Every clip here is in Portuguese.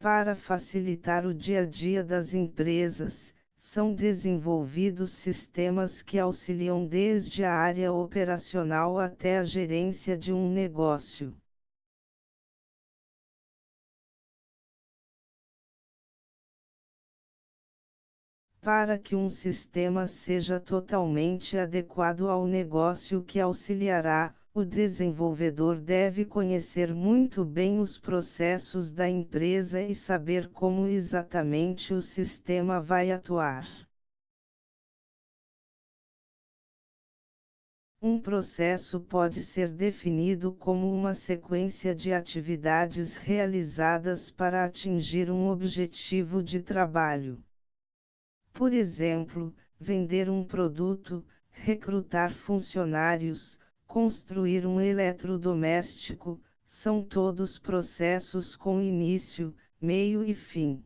Para facilitar o dia a dia das empresas, são desenvolvidos sistemas que auxiliam desde a área operacional até a gerência de um negócio. Para que um sistema seja totalmente adequado ao negócio que auxiliará, o desenvolvedor deve conhecer muito bem os processos da empresa e saber como exatamente o sistema vai atuar. Um processo pode ser definido como uma sequência de atividades realizadas para atingir um objetivo de trabalho. Por exemplo, vender um produto, recrutar funcionários, construir um eletrodoméstico, são todos processos com início, meio e fim.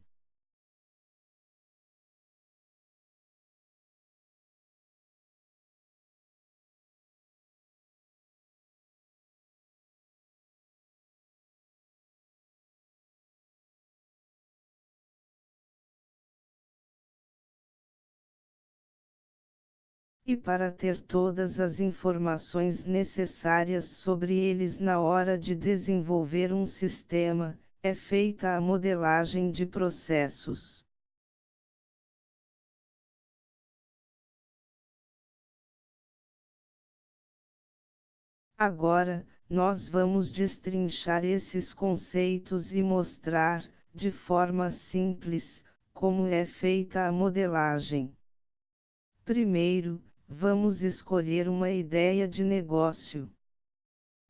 E para ter todas as informações necessárias sobre eles na hora de desenvolver um sistema, é feita a modelagem de processos. Agora, nós vamos destrinchar esses conceitos e mostrar, de forma simples, como é feita a modelagem. Primeiro, vamos escolher uma ideia de negócio.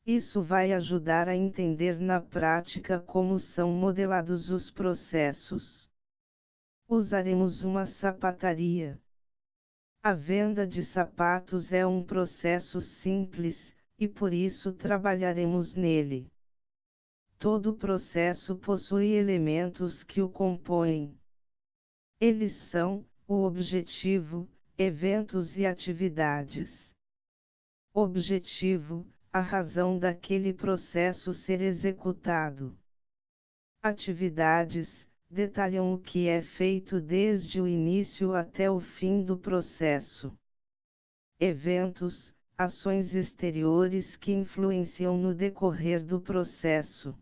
Isso vai ajudar a entender na prática como são modelados os processos. Usaremos uma sapataria. A venda de sapatos é um processo simples, e por isso trabalharemos nele. Todo processo possui elementos que o compõem. Eles são: o objetivo, eventos e atividades. Objetivo: a razão daquele processo ser executado. Atividades: detalham o que é feito desde o início até o fim do processo. Eventos: ações exteriores que influenciam no decorrer do processo.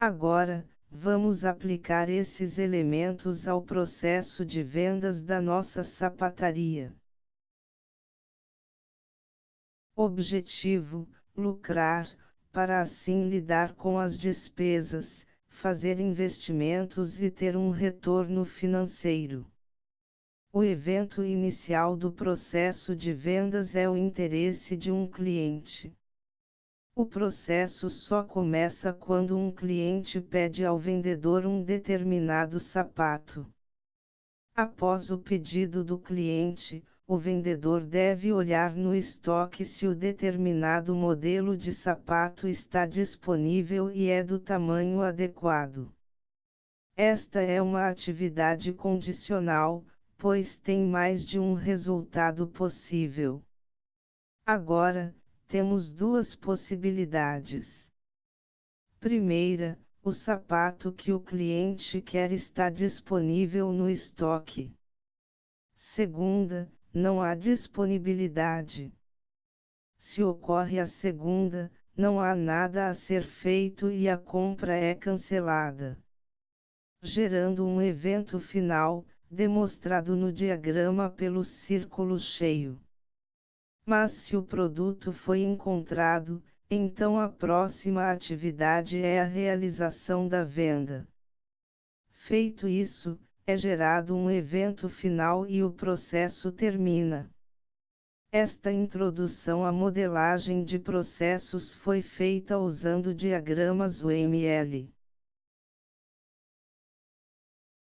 Agora, Vamos aplicar esses elementos ao processo de vendas da nossa sapataria. Objetivo: lucrar, para assim lidar com as despesas, fazer investimentos e ter um retorno financeiro. O evento inicial do processo de vendas é o interesse de um cliente. O processo só começa quando um cliente pede ao vendedor um determinado sapato. Após o pedido do cliente, o vendedor deve olhar no estoque se o determinado modelo de sapato está disponível e é do tamanho adequado. Esta é uma atividade condicional, pois tem mais de um resultado possível. Agora, temos duas possibilidades. Primeira, o sapato que o cliente quer está disponível no estoque. Segunda, não há disponibilidade. Se ocorre a segunda, não há nada a ser feito e a compra é cancelada. Gerando um evento final, demonstrado no diagrama pelo círculo cheio. Mas se o produto foi encontrado, então a próxima atividade é a realização da venda. Feito isso, é gerado um evento final e o processo termina. Esta introdução à modelagem de processos foi feita usando diagramas UML.